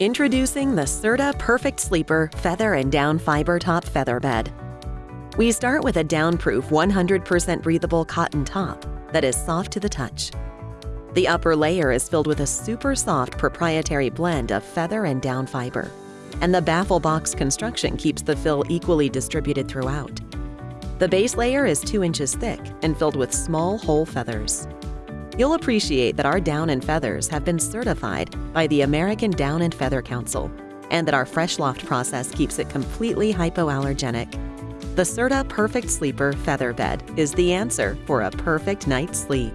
Introducing the Serta Perfect Sleeper Feather and Down Fiber Top Feather Bed. We start with a down-proof 100% breathable cotton top that is soft to the touch. The upper layer is filled with a super soft proprietary blend of feather and down fiber, and the baffle box construction keeps the fill equally distributed throughout. The base layer is 2 inches thick and filled with small whole feathers. You'll appreciate that our down and feathers have been certified by the American Down and Feather Council and that our Fresh Loft process keeps it completely hypoallergenic. The Serta Perfect Sleeper Feather Bed is the answer for a perfect night's sleep.